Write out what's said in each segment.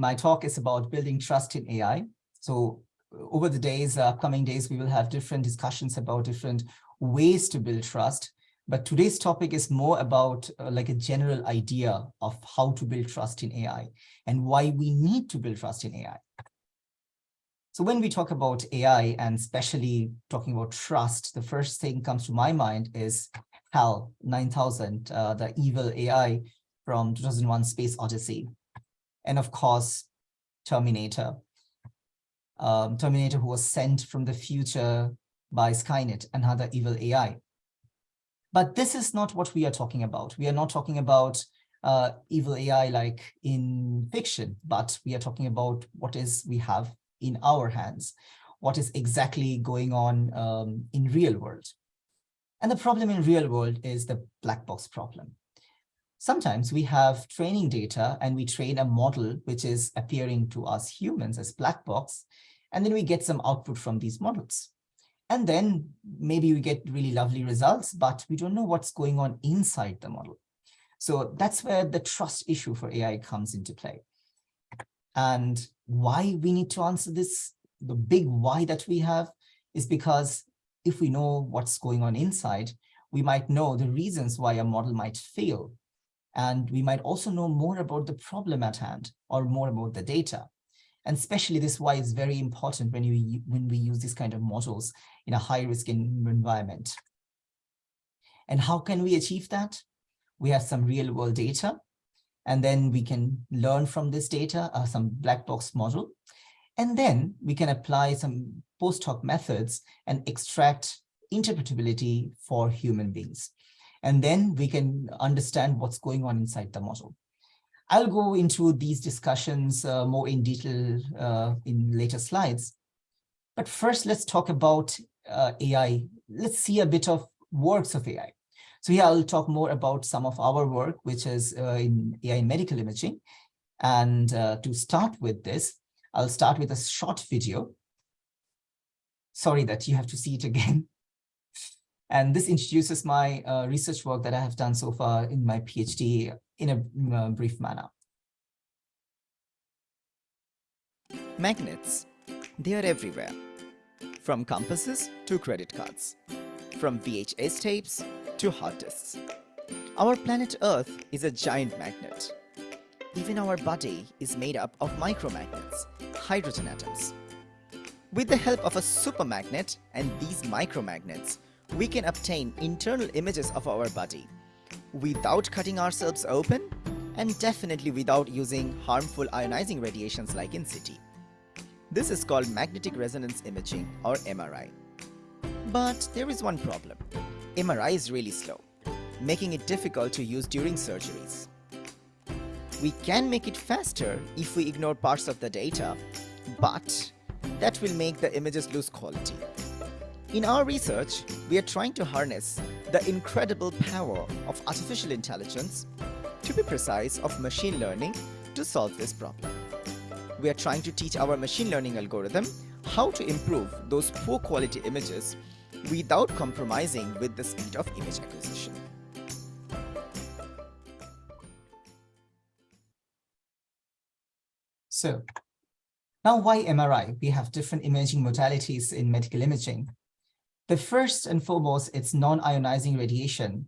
My talk is about building trust in AI. So over the days, uh, upcoming days, we will have different discussions about different ways to build trust. But today's topic is more about uh, like a general idea of how to build trust in AI and why we need to build trust in AI. So when we talk about AI and especially talking about trust, the first thing comes to my mind is HAL 9000, uh, the evil AI from 2001 Space Odyssey. And of course, Terminator. Um, Terminator who was sent from the future by Skynet, another evil AI. But this is not what we are talking about. We are not talking about uh, evil AI like in fiction, but we are talking about what is we have in our hands, what is exactly going on um, in real world. And the problem in real world is the black box problem. Sometimes we have training data and we train a model which is appearing to us humans as black box, and then we get some output from these models. And then maybe we get really lovely results, but we don't know what's going on inside the model. So that's where the trust issue for AI comes into play. And why we need to answer this, the big why that we have is because if we know what's going on inside, we might know the reasons why a model might fail. And we might also know more about the problem at hand or more about the data. And especially this why is very important when you when we use this kind of models in a high risk environment. And how can we achieve that? We have some real world data, and then we can learn from this data, uh, some black box model. And then we can apply some post hoc methods and extract interpretability for human beings. And then we can understand what's going on inside the model. I'll go into these discussions uh, more in detail uh, in later slides. But first, let's talk about uh, AI. Let's see a bit of works of AI. So here I'll talk more about some of our work, which is uh, in AI in medical imaging. And uh, to start with this, I'll start with a short video. Sorry that you have to see it again. And this introduces my uh, research work that I have done so far in my PhD in a uh, brief manner. Magnets. They are everywhere. From compasses to credit cards. From VHS tapes to hard disks. Our planet Earth is a giant magnet. Even our body is made up of micromagnets, hydrogen atoms. With the help of a supermagnet and these micromagnets, we can obtain internal images of our body without cutting ourselves open and definitely without using harmful ionizing radiations like in CT. This is called magnetic resonance imaging or MRI. But there is one problem. MRI is really slow, making it difficult to use during surgeries. We can make it faster if we ignore parts of the data, but that will make the images lose quality. In our research, we are trying to harness the incredible power of artificial intelligence, to be precise of machine learning, to solve this problem. We are trying to teach our machine learning algorithm how to improve those poor quality images without compromising with the speed of image acquisition. So now why MRI? We have different imaging modalities in medical imaging. The first and foremost, it's non-ionizing radiation.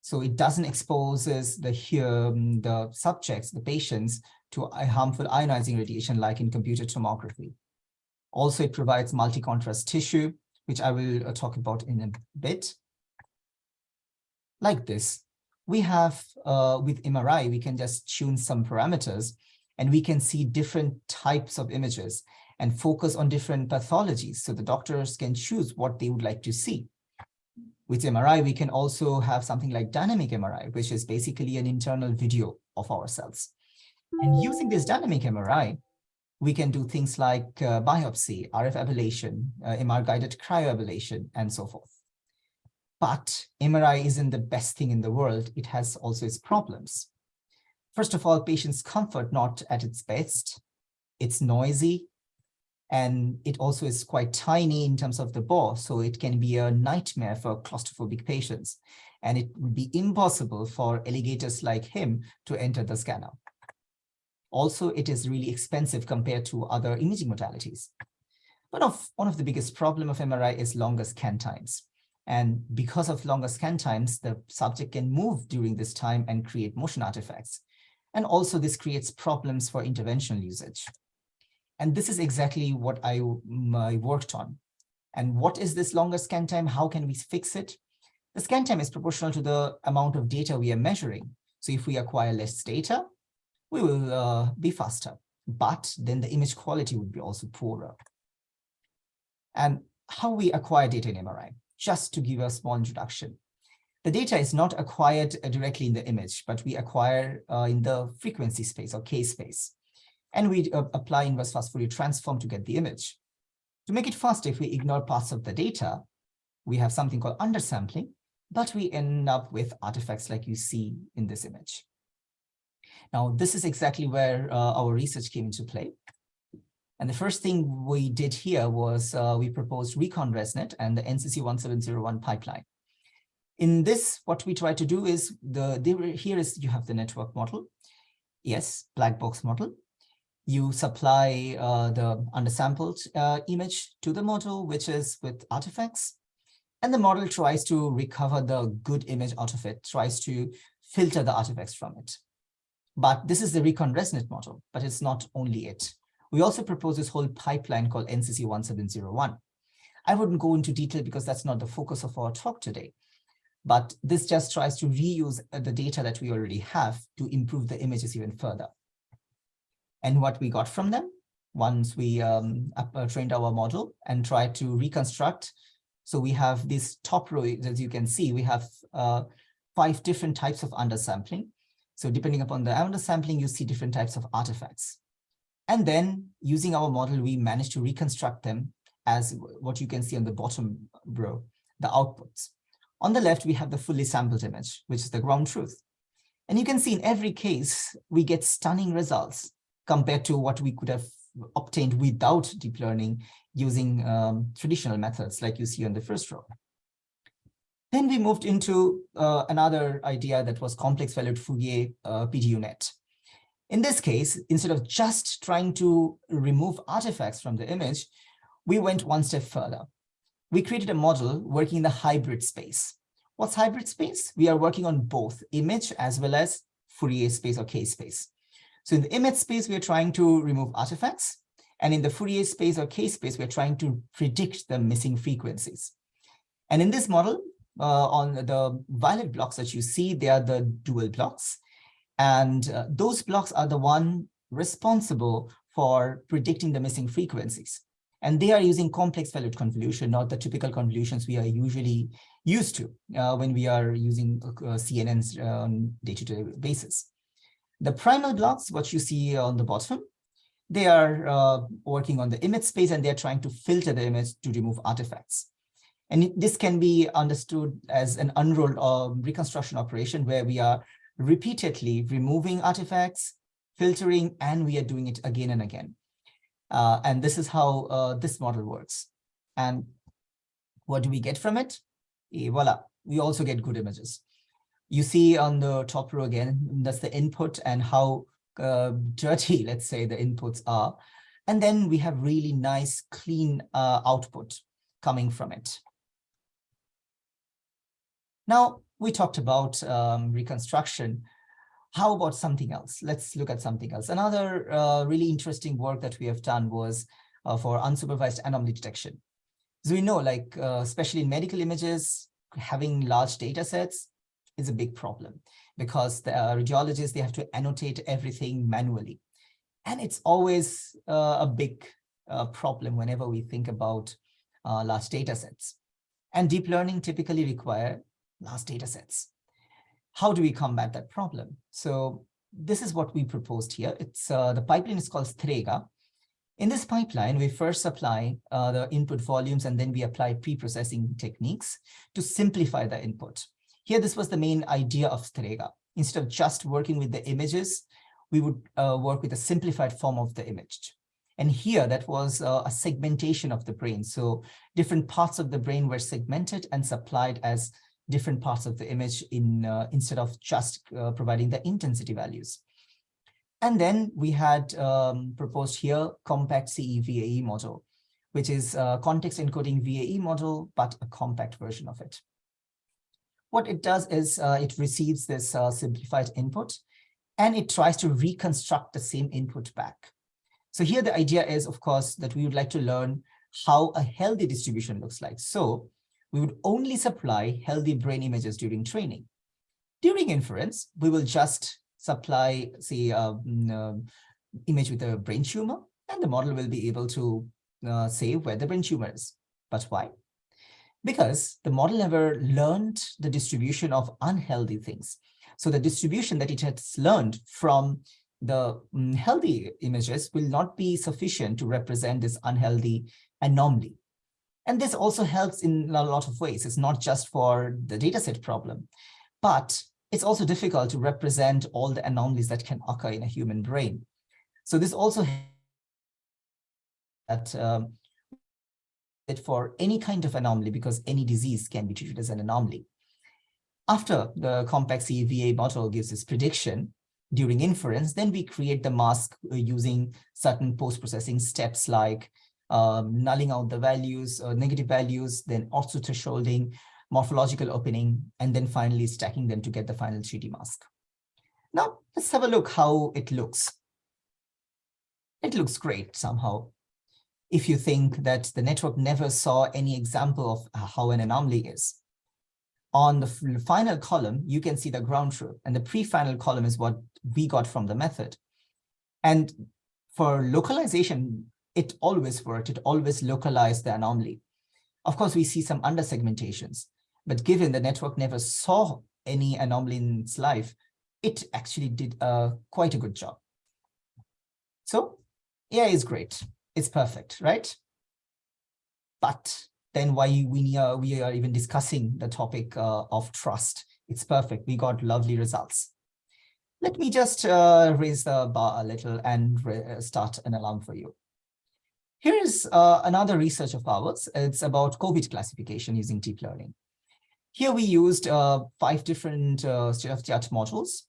So it doesn't exposes the, um, the subjects, the patients, to harmful ionizing radiation like in computer tomography. Also, it provides multi-contrast tissue, which I will uh, talk about in a bit. Like this, we have, uh, with MRI, we can just tune some parameters and we can see different types of images and focus on different pathologies so the doctors can choose what they would like to see. With MRI, we can also have something like dynamic MRI, which is basically an internal video of our cells. And using this dynamic MRI, we can do things like uh, biopsy, RF ablation, uh, MR-guided cryoablation, and so forth. But MRI isn't the best thing in the world. It has also its problems. First of all, patient's comfort not at its best. It's noisy, and it also is quite tiny in terms of the bore, so it can be a nightmare for claustrophobic patients. And it would be impossible for alligators like him to enter the scanner. Also, it is really expensive compared to other imaging modalities. One of, one of the biggest problem of MRI is longer scan times. And because of longer scan times, the subject can move during this time and create motion artifacts. And also this creates problems for interventional usage. And this is exactly what I, I worked on. And what is this longer scan time? How can we fix it? The scan time is proportional to the amount of data we are measuring. So if we acquire less data, we will uh, be faster, but then the image quality would be also poorer. And how we acquire data in MRI, just to give a small introduction. The data is not acquired uh, directly in the image, but we acquire uh, in the frequency space or K space. And we uh, apply inverse fast Fourier transform to get the image. To make it faster, if we ignore parts of the data, we have something called undersampling, but we end up with artifacts like you see in this image. Now, this is exactly where uh, our research came into play. And the first thing we did here was uh, we proposed Recon ResNet and the NCC 1701 pipeline. In this, what we try to do is the here is you have the network model. Yes, black box model. You supply uh, the undersampled uh, image to the model, which is with artifacts. And the model tries to recover the good image out of it, tries to filter the artifacts from it. But this is the Recon ResNet model, but it's not only it. We also propose this whole pipeline called NCC 1701. I wouldn't go into detail because that's not the focus of our talk today. But this just tries to reuse uh, the data that we already have to improve the images even further. And what we got from them, once we um, uh, trained our model and tried to reconstruct, so we have this top row, as you can see, we have uh, five different types of undersampling. So depending upon the undersampling, you see different types of artifacts. And then using our model, we managed to reconstruct them as what you can see on the bottom row, the outputs. On the left, we have the fully sampled image, which is the ground truth. And you can see in every case, we get stunning results compared to what we could have obtained without deep learning using um, traditional methods like you see on the first row. Then we moved into uh, another idea that was complex valued Fourier uh, PDUNet. In this case, instead of just trying to remove artifacts from the image, we went one step further we created a model working in the hybrid space. What's hybrid space? We are working on both image as well as Fourier space or K space. So in the image space, we are trying to remove artifacts. And in the Fourier space or K space, we're trying to predict the missing frequencies. And in this model, uh, on the violet blocks that you see, they are the dual blocks. And uh, those blocks are the one responsible for predicting the missing frequencies. And they are using complex valued convolution, not the typical convolutions we are usually used to uh, when we are using uh, CNNs on day-to-day -day basis. The primal blocks, what you see on the bottom, they are uh, working on the image space and they're trying to filter the image to remove artifacts. And this can be understood as an unrolled uh, reconstruction operation where we are repeatedly removing artifacts, filtering, and we are doing it again and again. Uh, and this is how uh, this model works. And what do we get from it? E voila, we also get good images. You see on the top row again, that's the input and how uh, dirty, let's say, the inputs are. And then we have really nice, clean uh, output coming from it. Now, we talked about um, reconstruction. How about something else? Let's look at something else. Another uh, really interesting work that we have done was uh, for unsupervised anomaly detection. So we know, like, uh, especially in medical images, having large data sets is a big problem because the uh, radiologists, they have to annotate everything manually. And it's always uh, a big uh, problem whenever we think about large data sets. And deep learning typically require large data sets how do we combat that problem? So this is what we proposed here. It's uh, the pipeline is called Strega. In this pipeline, we first apply uh, the input volumes and then we apply pre-processing techniques to simplify the input. Here, this was the main idea of Strega. Instead of just working with the images, we would uh, work with a simplified form of the image. And here, that was uh, a segmentation of the brain. So different parts of the brain were segmented and supplied as different parts of the image in uh, instead of just uh, providing the intensity values. And then we had um, proposed here compact CE-VAE model, which is a context encoding VAE model, but a compact version of it. What it does is uh, it receives this uh, simplified input and it tries to reconstruct the same input back. So here the idea is, of course, that we would like to learn how a healthy distribution looks like. So we would only supply healthy brain images during training. During inference, we will just supply, say, uh, image with a brain tumor, and the model will be able to uh, say where the brain tumor is. But why? Because the model never learned the distribution of unhealthy things. So the distribution that it has learned from the um, healthy images will not be sufficient to represent this unhealthy anomaly. And this also helps in a lot of ways. It's not just for the dataset problem, but it's also difficult to represent all the anomalies that can occur in a human brain. So this also that for any kind of anomaly because any disease can be treated as an anomaly. After the compact CE-VAE model gives its prediction during inference, then we create the mask uh, using certain post-processing steps like um, nulling out the values, uh, negative values, then also Otsu thresholding, morphological opening, and then finally stacking them to get the final 3D mask. Now, let's have a look how it looks. It looks great somehow. If you think that the network never saw any example of how an anomaly is. On the final column, you can see the ground truth, and the pre-final column is what we got from the method. And for localization, it always worked. It always localized the anomaly. Of course, we see some under segmentations, but given the network never saw any anomaly in its life, it actually did uh, quite a good job. So AI is great. It's perfect, right? But then why we are, we are even discussing the topic uh, of trust. It's perfect. We got lovely results. Let me just uh, raise the bar a little and start an alarm for you. Here is uh, another research of ours. It's about COVID classification using deep learning. Here we used uh, five different uh, state-of-the-art models,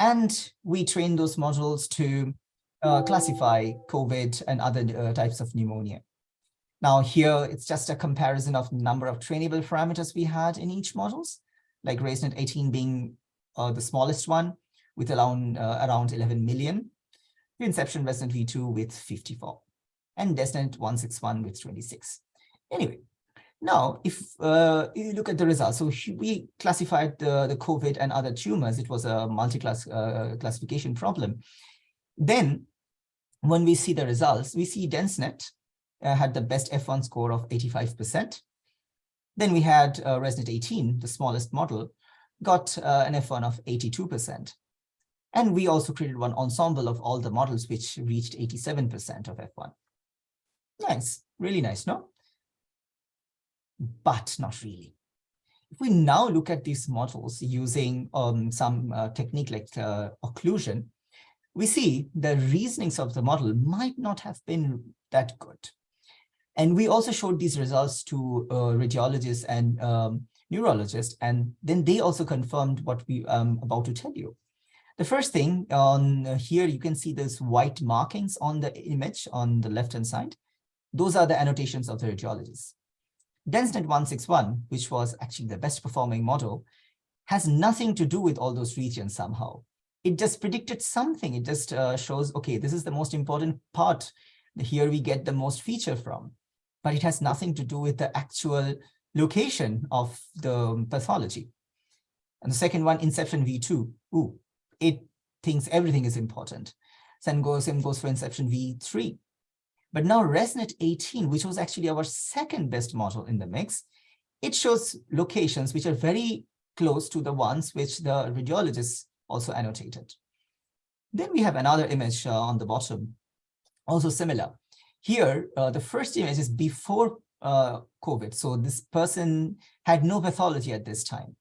and we trained those models to uh, classify COVID and other uh, types of pneumonia. Now here, it's just a comparison of number of trainable parameters we had in each models, like ResNet 18 being uh, the smallest one with around, around 11 million, Inception ResNet v2 with 54 and DenseNet 161 with 26. Anyway, now if uh, you look at the results, so we classified the, the COVID and other tumors, it was a multi-class uh, classification problem. Then when we see the results, we see DenseNet uh, had the best F1 score of 85%. Then we had uh, ResNet 18, the smallest model, got uh, an F1 of 82%. And we also created one ensemble of all the models which reached 87% of F1. Nice, really nice, no? But not really. If we now look at these models using um, some uh, technique like uh, occlusion, we see the reasonings of the model might not have been that good. And we also showed these results to uh, radiologists and um, neurologists, and then they also confirmed what we um about to tell you. The first thing on uh, here, you can see those white markings on the image on the left-hand side. Those are the annotations of the radiologists. DenseNet 161, which was actually the best performing model, has nothing to do with all those regions somehow. It just predicted something. It just uh, shows, okay, this is the most important part. Here we get the most feature from, but it has nothing to do with the actual location of the pathology. And the second one, Inception V2, ooh, it thinks everything is important. Same goes, same goes for Inception V3. But now ResNet 18, which was actually our second best model in the mix, it shows locations which are very close to the ones which the radiologists also annotated. Then we have another image uh, on the bottom, also similar. Here, uh, the first image is before uh, COVID. So this person had no pathology at this time.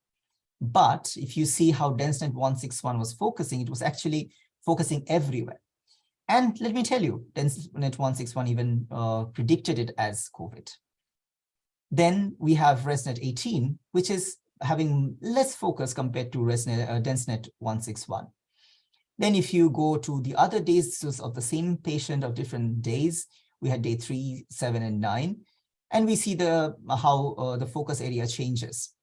But if you see how DenseNet 161 was focusing, it was actually focusing everywhere. And let me tell you, DenseNet 161 even uh, predicted it as COVID. Then we have ResNet 18, which is having less focus compared to ResNet, uh, DenseNet 161. Then if you go to the other days of the same patient of different days, we had day three, seven, and nine, and we see the how uh, the focus area changes.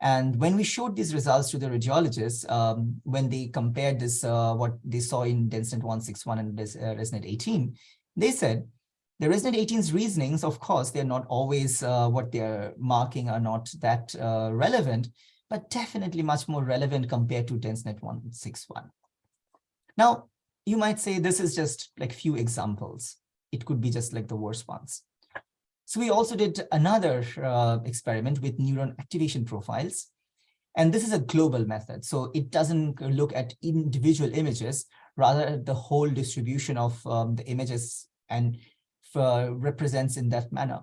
And when we showed these results to the radiologists, um, when they compared this, uh, what they saw in DenseNet 161 and uh, ResNet 18, they said the ResNet 18's reasonings, of course, they're not always uh, what they're marking are not that uh, relevant, but definitely much more relevant compared to DenseNet 161. Now, you might say this is just like few examples. It could be just like the worst ones. So we also did another uh, experiment with neuron activation profiles. And this is a global method. So it doesn't look at individual images, rather the whole distribution of um, the images and uh, represents in that manner.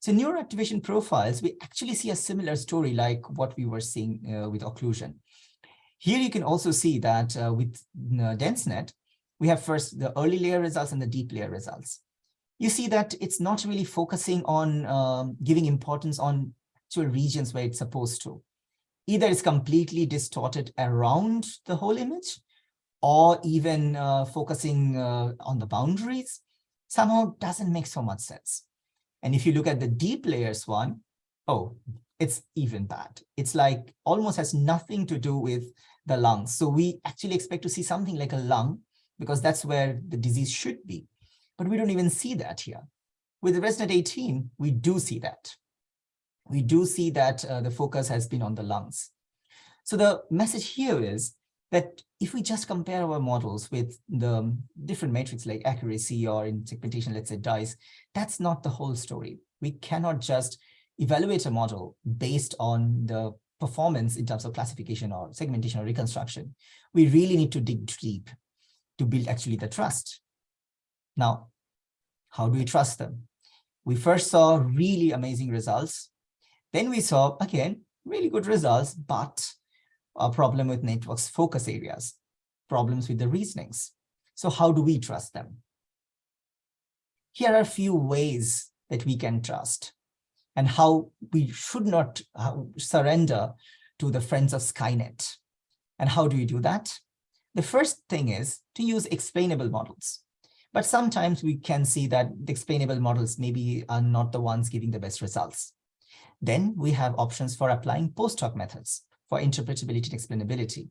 So neural activation profiles, we actually see a similar story like what we were seeing uh, with occlusion. Here you can also see that uh, with DenseNet, we have first the early layer results and the deep layer results you see that it's not really focusing on um, giving importance on actual regions where it's supposed to. Either it's completely distorted around the whole image or even uh, focusing uh, on the boundaries somehow doesn't make so much sense. And if you look at the deep layers one, oh, it's even bad. It's like almost has nothing to do with the lungs. So we actually expect to see something like a lung because that's where the disease should be. But we don't even see that here. With the ResNet 18, we do see that. We do see that uh, the focus has been on the lungs. So the message here is that if we just compare our models with the um, different metrics like accuracy or in segmentation, let's say DICE, that's not the whole story. We cannot just evaluate a model based on the performance in terms of classification or segmentation or reconstruction. We really need to dig deep to build actually the trust. Now, how do we trust them? We first saw really amazing results. Then we saw, again, really good results, but a problem with networks focus areas, problems with the reasonings. So how do we trust them? Here are a few ways that we can trust and how we should not uh, surrender to the friends of Skynet. And how do we do that? The first thing is to use explainable models. But sometimes we can see that the explainable models maybe are not the ones giving the best results. Then we have options for applying post hoc methods for interpretability and explainability.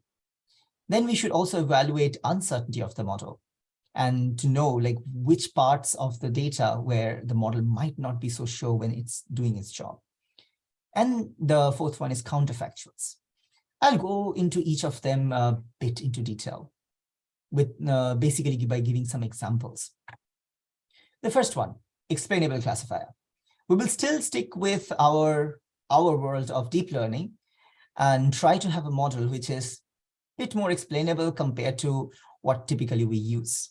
Then we should also evaluate uncertainty of the model and to know like which parts of the data where the model might not be so sure when it's doing its job. And the fourth one is counterfactuals. I'll go into each of them a bit into detail with uh, basically by giving some examples. The first one, explainable classifier. We will still stick with our, our world of deep learning and try to have a model which is a bit more explainable compared to what typically we use.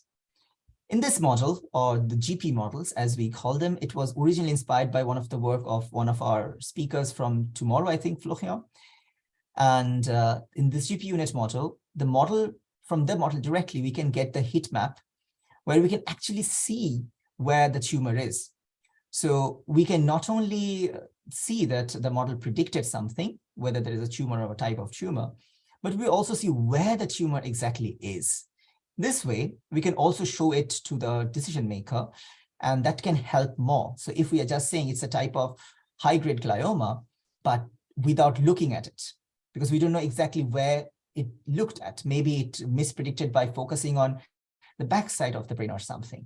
In this model, or the GP models, as we call them, it was originally inspired by one of the work of one of our speakers from tomorrow, I think, Florian. And uh, in this GPUNet model, the model from the model directly, we can get the heat map where we can actually see where the tumor is. So we can not only see that the model predicted something, whether there is a tumor or a type of tumor, but we also see where the tumor exactly is. This way, we can also show it to the decision maker, and that can help more. So if we are just saying it's a type of high-grade glioma, but without looking at it, because we don't know exactly where it looked at. Maybe it mispredicted by focusing on the backside of the brain or something.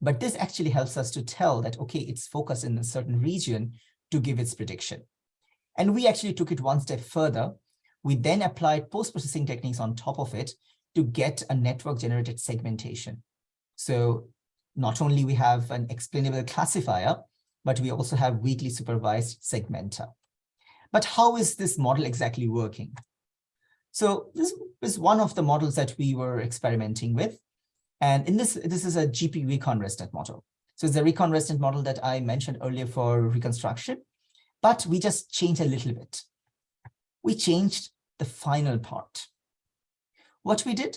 But this actually helps us to tell that, okay, it's focused in a certain region to give its prediction. And we actually took it one step further. We then applied post-processing techniques on top of it to get a network generated segmentation. So not only we have an explainable classifier, but we also have weakly supervised segmenter. But how is this model exactly working? So this is one of the models that we were experimenting with. And in this, this is a GP recon model. So it's a recon model that I mentioned earlier for reconstruction, but we just changed a little bit. We changed the final part. What we did,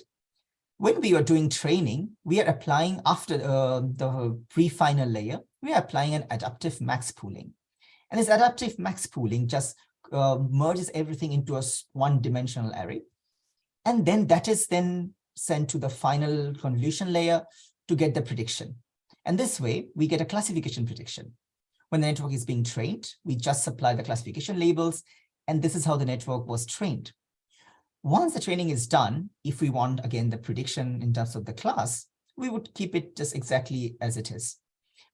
when we are doing training, we are applying after uh, the pre-final layer, we are applying an adaptive max pooling. And this adaptive max pooling just uh, merges everything into a one dimensional array. And then that is then sent to the final convolution layer to get the prediction. And this way, we get a classification prediction. When the network is being trained, we just supply the classification labels, and this is how the network was trained. Once the training is done, if we want, again, the prediction in terms of the class, we would keep it just exactly as it is.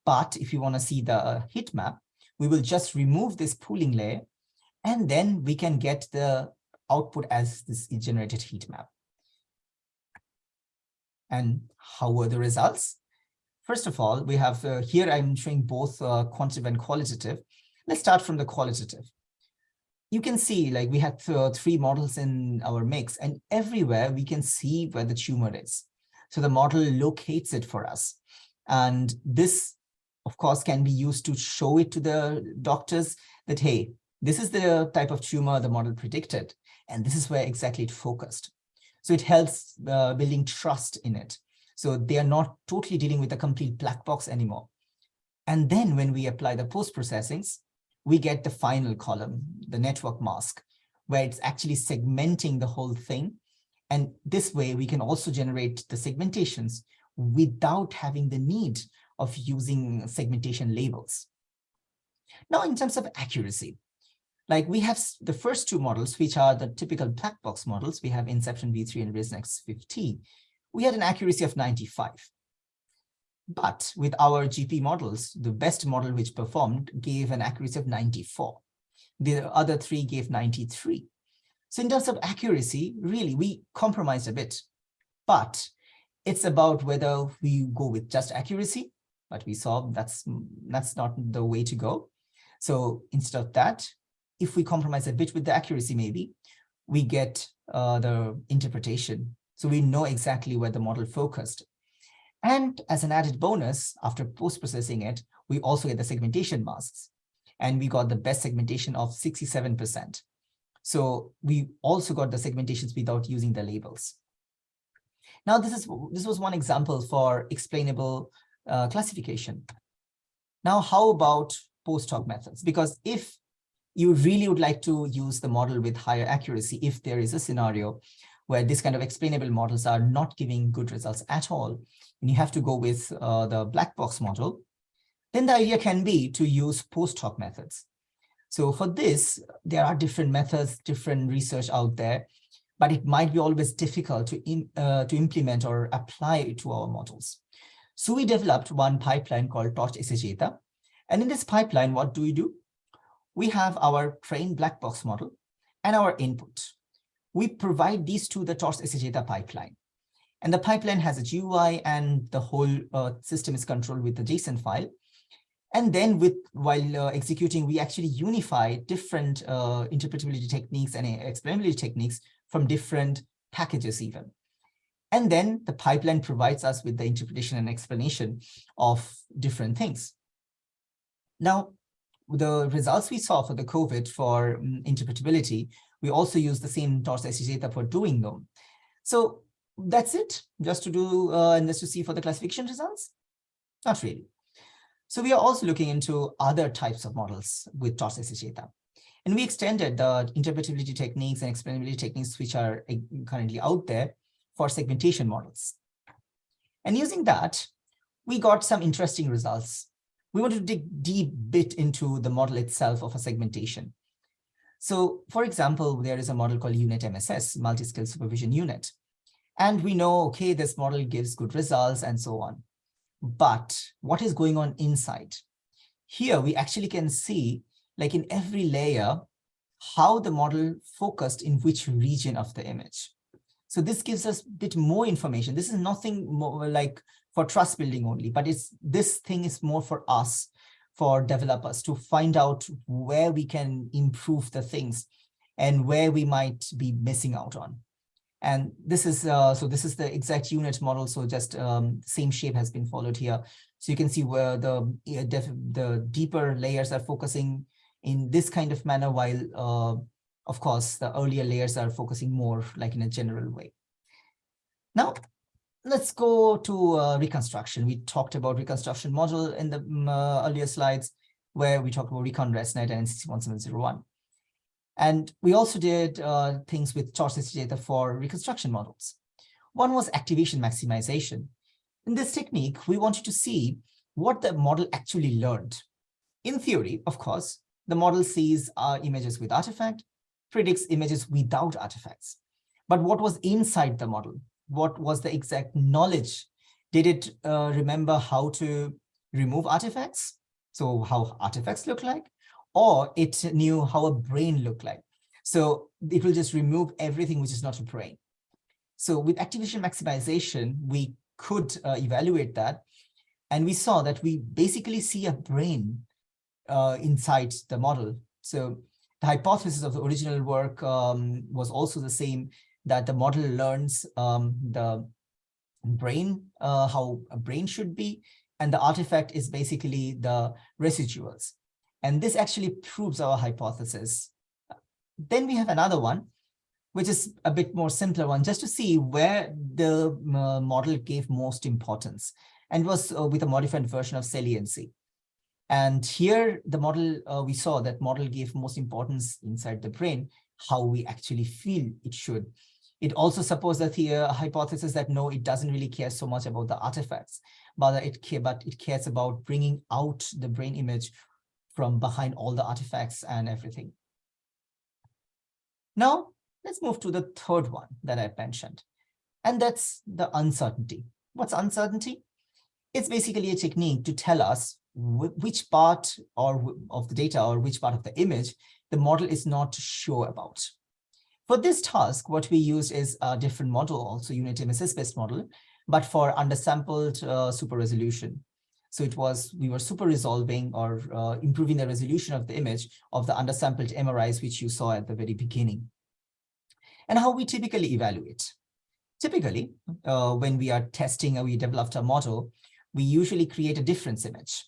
But if you want to see the heat map, we will just remove this pooling layer, and then we can get the output as this generated heat map. And how were the results? First of all, we have uh, here I'm showing both uh, quantitative and qualitative. Let's start from the qualitative. You can see like we had uh, three models in our mix and everywhere we can see where the tumor is. So the model locates it for us. And this, of course, can be used to show it to the doctors that, hey, this is the type of tumor the model predicted, and this is where exactly it focused. So it helps uh, building trust in it. So they are not totally dealing with a complete black box anymore. And then when we apply the post-processings, we get the final column, the network mask, where it's actually segmenting the whole thing. And this way we can also generate the segmentations without having the need of using segmentation labels. Now, in terms of accuracy, like we have the first two models, which are the typical black box models, we have Inception V3 and ResNext 50 we had an accuracy of 95. But with our GP models, the best model which performed gave an accuracy of 94. The other three gave 93. So in terms of accuracy, really, we compromised a bit. But it's about whether we go with just accuracy, but we saw that's, that's not the way to go. So instead of that, if we compromise a bit with the accuracy, maybe, we get uh, the interpretation so we know exactly where the model focused. And as an added bonus, after post-processing it, we also get the segmentation masks. And we got the best segmentation of 67%. So we also got the segmentations without using the labels. Now, this is this was one example for explainable uh, classification. Now, how about post hoc methods? Because if you really would like to use the model with higher accuracy, if there is a scenario where this kind of explainable models are not giving good results at all, and you have to go with uh, the black box model, then the idea can be to use post hoc methods. So for this, there are different methods, different research out there, but it might be always difficult to, in, uh, to implement or apply to our models. So we developed one pipeline called Torch Esegeta. And in this pipeline, what do we do? We have our trained black box model and our input we provide these to the Torch Esegeta pipeline. And the pipeline has a GUI and the whole uh, system is controlled with the JSON file. And then with while uh, executing, we actually unify different uh, interpretability techniques and explainability techniques from different packages even. And then the pipeline provides us with the interpretation and explanation of different things. Now, the results we saw for the COVID for um, interpretability we also use the same Torch data for doing them. So that's it, just to do uh, and just to see for the classification results? Not really. So we are also looking into other types of models with Torch data. And we extended the interpretability techniques and explainability techniques which are eh, currently out there for segmentation models. And using that, we got some interesting results. We want to dig deep bit into the model itself of a segmentation. So for example, there is a model called UNet MSS, Multi-Scale Supervision UNet. And we know, okay, this model gives good results and so on. But what is going on inside? Here, we actually can see, like in every layer, how the model focused in which region of the image. So this gives us a bit more information. This is nothing more like for trust building only, but it's this thing is more for us for developers to find out where we can improve the things and where we might be missing out on. And this is, uh, so this is the exact UNet model. So just um, same shape has been followed here. So you can see where the, the deeper layers are focusing in this kind of manner, while uh, of course, the earlier layers are focusing more like in a general way. Now, let's go to uh, reconstruction. We talked about reconstruction model in the um, uh, earlier slides, where we talked about Recon ResNet and NCC1701. And we also did uh, things with Torch data for reconstruction models. One was activation maximization. In this technique, we wanted to see what the model actually learned. In theory, of course, the model sees uh, images with artifact, predicts images without artifacts. But what was inside the model? What was the exact knowledge? Did it uh, remember how to remove artifacts? So how artifacts look like? Or it knew how a brain looked like. So it will just remove everything which is not a brain. So with activation maximization, we could uh, evaluate that. And we saw that we basically see a brain uh, inside the model. So the hypothesis of the original work um, was also the same, that the model learns um, the brain, uh, how a brain should be, and the artifact is basically the residuals. And this actually proves our hypothesis. Then we have another one, which is a bit more simpler one, just to see where the uh, model gave most importance and was uh, with a modified version of saliency. And here the model, uh, we saw that model gave most importance inside the brain, how we actually feel it should. It also supports the hypothesis that no, it doesn't really care so much about the artifacts, but it, care, but it cares about bringing out the brain image from behind all the artifacts and everything. Now, let's move to the third one that I mentioned, and that's the uncertainty. What's uncertainty? It's basically a technique to tell us which part or of the data or which part of the image the model is not sure about. For this task, what we used is a different model, also UNet MSS-based model, but for undersampled uh, super resolution. So it was, we were super resolving or uh, improving the resolution of the image of the undersampled MRIs, which you saw at the very beginning. And how we typically evaluate. Typically, uh, when we are testing or we developed a model, we usually create a difference image.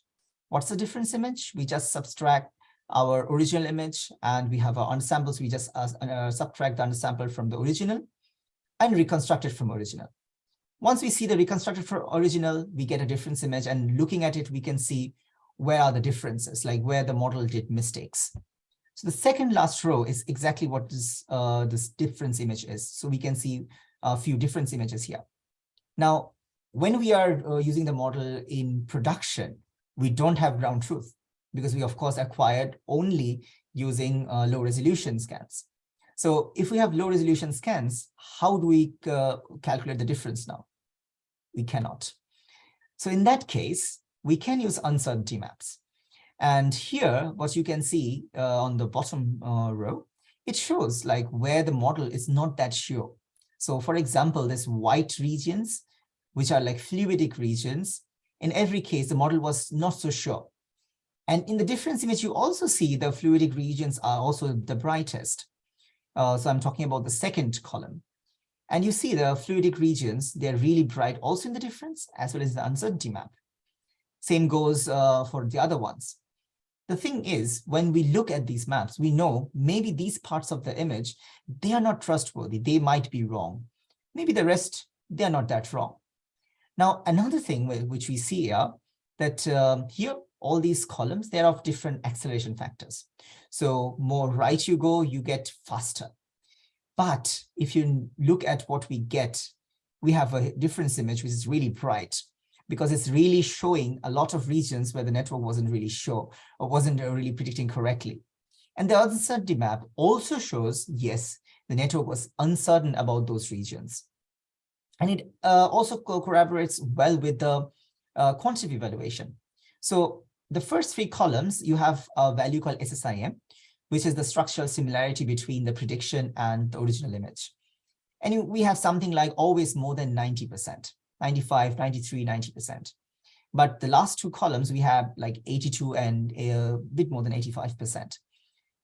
What's the difference image? We just subtract our original image and we have our unsamples. We just uh, uh, subtract the unsample from the original and reconstruct it from original. Once we see the reconstructed for original, we get a difference image and looking at it, we can see where are the differences, like where the model did mistakes. So the second last row is exactly what this, uh, this difference image is. So we can see a few difference images here. Now, when we are uh, using the model in production, we don't have ground truth because we, of course, acquired only using uh, low resolution scans. So if we have low resolution scans, how do we uh, calculate the difference now? We cannot. So in that case, we can use uncertainty maps. And here, what you can see uh, on the bottom uh, row, it shows like where the model is not that sure. So for example, this white regions, which are like fluidic regions, in every case, the model was not so sure. And in the difference image, you also see the fluidic regions are also the brightest. Uh, so I'm talking about the second column. And you see the fluidic regions, they're really bright also in the difference as well as the uncertainty map. Same goes uh, for the other ones. The thing is, when we look at these maps, we know maybe these parts of the image, they are not trustworthy. They might be wrong. Maybe the rest, they're not that wrong. Now, another thing which we see here, that um, here, all these columns, they're of different acceleration factors. So more right you go, you get faster. But if you look at what we get, we have a difference image, which is really bright because it's really showing a lot of regions where the network wasn't really sure or wasn't really predicting correctly. And the uncertainty map also shows, yes, the network was uncertain about those regions. And it uh, also corroborates well with the uh, quantitative evaluation. So the first three columns, you have a value called SSIM, which is the structural similarity between the prediction and the original image. And we have something like always more than 90%, 95, 93, 90%. But the last two columns, we have like 82 and a bit more than 85%.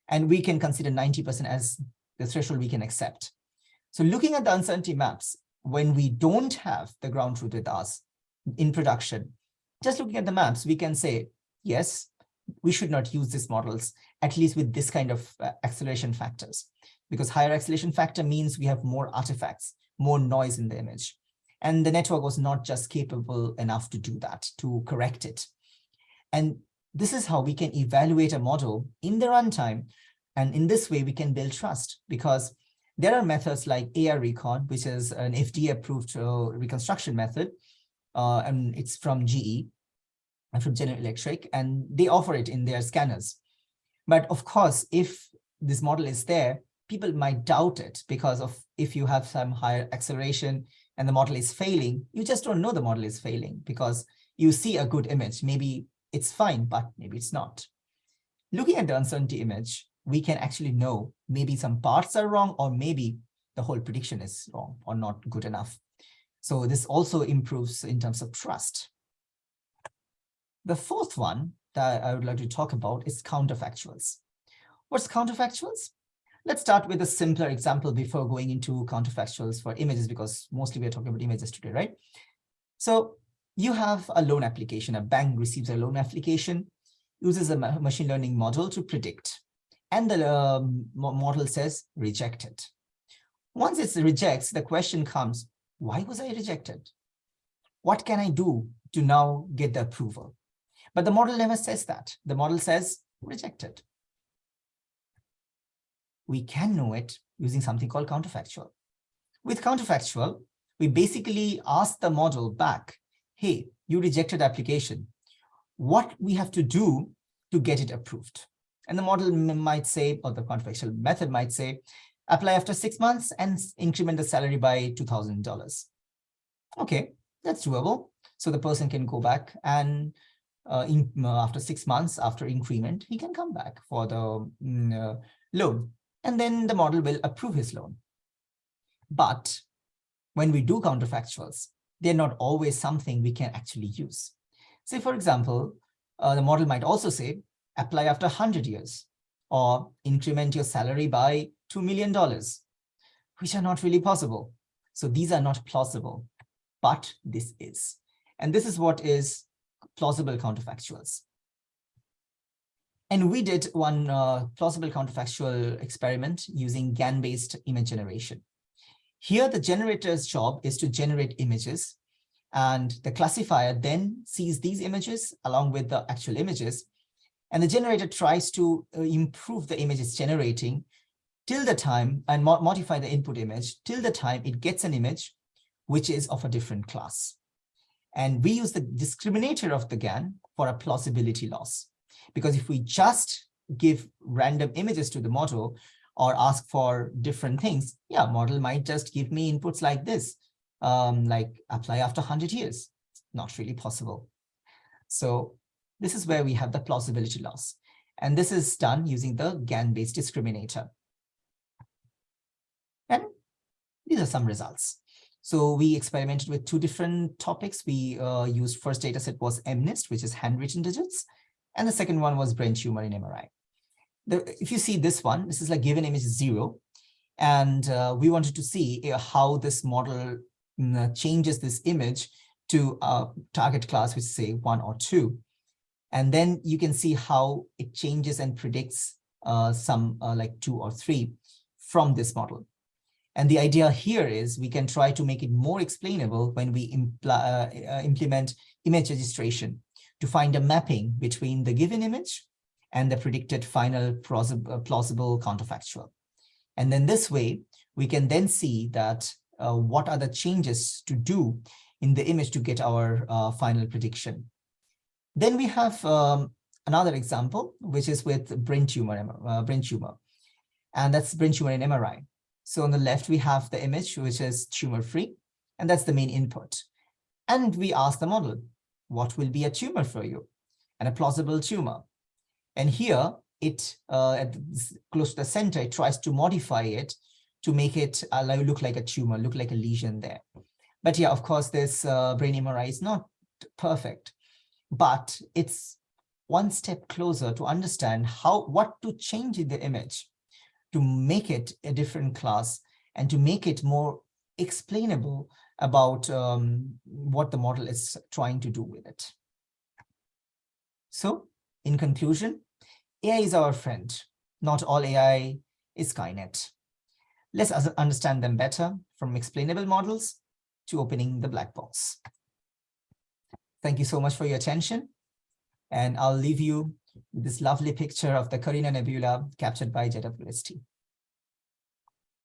And we can consider 90% as the threshold we can accept. So looking at the uncertainty maps, when we don't have the ground truth with us in production, just looking at the maps, we can say, yes, we should not use these models, at least with this kind of uh, acceleration factors, because higher acceleration factor means we have more artifacts, more noise in the image. And the network was not just capable enough to do that, to correct it. And this is how we can evaluate a model in the runtime. And in this way, we can build trust because There are methods like AIR Recon, which is an FDA-approved uh, reconstruction method, uh, and it's from GE from General Electric, and they offer it in their scanners. But of course, if this model is there, people might doubt it because of if you have some higher acceleration and the model is failing, you just don't know the model is failing because you see a good image. Maybe it's fine, but maybe it's not. Looking at the uncertainty image, we can actually know maybe some parts are wrong or maybe the whole prediction is wrong or not good enough. So this also improves in terms of trust. The fourth one that I would like to talk about is counterfactuals. What's counterfactuals? Let's start with a simpler example before going into counterfactuals for images, because mostly we're talking about images today, right? So you have a loan application, a bank receives a loan application, uses a machine learning model to predict, and the uh, model says rejected. Once it rejects, the question comes, why was I rejected? What can I do to now get the approval? But the model never says that. The model says rejected. We can know it using something called counterfactual. With counterfactual, we basically ask the model back, hey, you rejected application. What we have to do to get it approved? And the model might say, or the counterfactual method might say, apply after six months and increment the salary by $2,000. Okay, that's doable. So the person can go back and uh, in, uh, after six months after increment, he can come back for the mm, uh, loan and then the model will approve his loan. But when we do counterfactuals, they're not always something we can actually use. Say, for example, uh, the model might also say, apply after 100 years, or increment your salary by $2 million, which are not really possible. So these are not plausible, but this is. And this is what is plausible counterfactuals. And we did one uh, plausible counterfactual experiment using GAN-based image generation. Here, the generator's job is to generate images, and the classifier then sees these images along with the actual images, and the generator tries to uh, improve the image it's generating till the time and mo modify the input image till the time it gets an image which is of a different class. And we use the discriminator of the GAN for a plausibility loss. Because if we just give random images to the model or ask for different things, yeah, model might just give me inputs like this, um, like apply after 100 years. Not really possible. So this is where we have the plausibility loss. And this is done using the GAN-based discriminator. And these are some results. So we experimented with two different topics. We uh, used first data set was MNIST, which is handwritten digits. And the second one was brain tumor in MRI. The, if you see this one, this is like given image zero. And uh, we wanted to see uh, how this model mm, changes this image to a target class, which say one or two. And then you can see how it changes and predicts uh, some uh, like two or three from this model. And the idea here is we can try to make it more explainable when we uh, uh, implement image registration to find a mapping between the given image and the predicted final uh, plausible counterfactual. And then this way, we can then see that uh, what are the changes to do in the image to get our uh, final prediction. Then we have um, another example, which is with brain tumor, uh, brain tumor, and that's brain tumor in MRI. So on the left, we have the image, which is tumor-free, and that's the main input. And we ask the model, what will be a tumor for you? And a plausible tumor. And here, it uh, at close to the center, it tries to modify it to make it uh, look like a tumor, look like a lesion there. But yeah, of course, this uh, brain MRI is not perfect, but it's one step closer to understand how what to change in the image to make it a different class and to make it more explainable about um, what the model is trying to do with it. So in conclusion, AI is our friend. Not all AI is Skynet. Let's understand them better from explainable models to opening the black box. Thank you so much for your attention. And I'll leave you this lovely picture of the Carina Nebula captured by JWST.